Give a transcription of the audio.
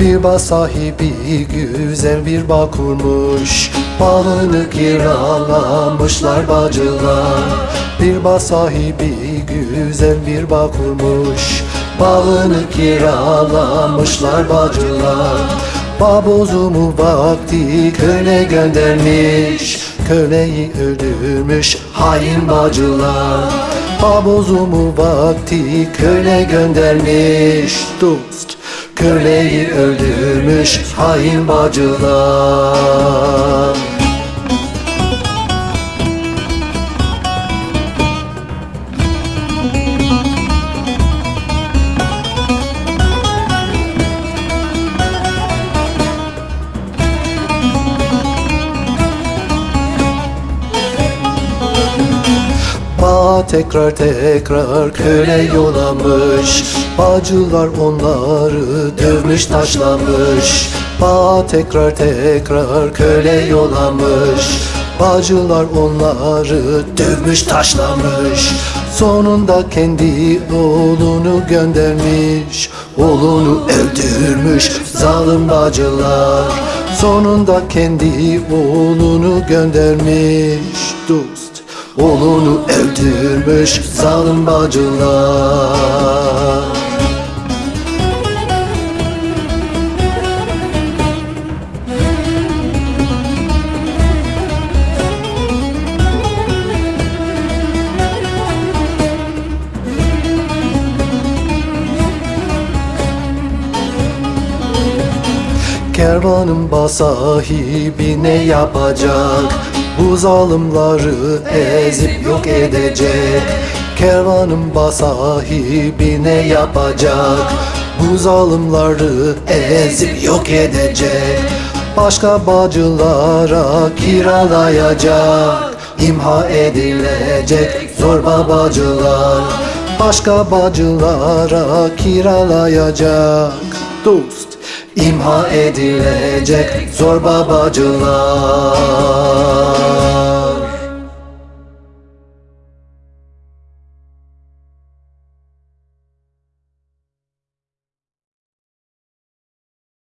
Bir bağ sahibi güzel bir bağ kurmuş. Bağını kiralamışlar bacılar. Bir bağ sahibi güzel bir bağ kurmuş. Bağını kiralamışlar bacılar. Bağ bozumu vakti köle göndermiş. Köleyi öldürmüş hain bacılar. Bağ bozumu vakti köle göndermiş. Dost Köleyi öldürmüş hain bacılar Bağ tekrar tekrar köle yolamış Bağcılar onları dövmüş taşlamış. Bağ tekrar tekrar köle yolamış Bağcılar onları dövmüş taşlamış. Sonunda kendi oğlunu göndermiş Oğlunu öldürmüş zalim bacılar Sonunda kendi oğlunu göndermiş. Dost Oğlunu öldürmüş zalim bacılar Kervanın basahibi ne yapacak? Bu zalimleri ezip yok edecek. Kervanın basahibi ne yapacak? Bu zalimleri ezip yok edecek. Başka bacılara kiralayacak. İmha edilecek zorba bacılar Başka bacılara kiralayacak. Dost İmha edilecek zorba bacılar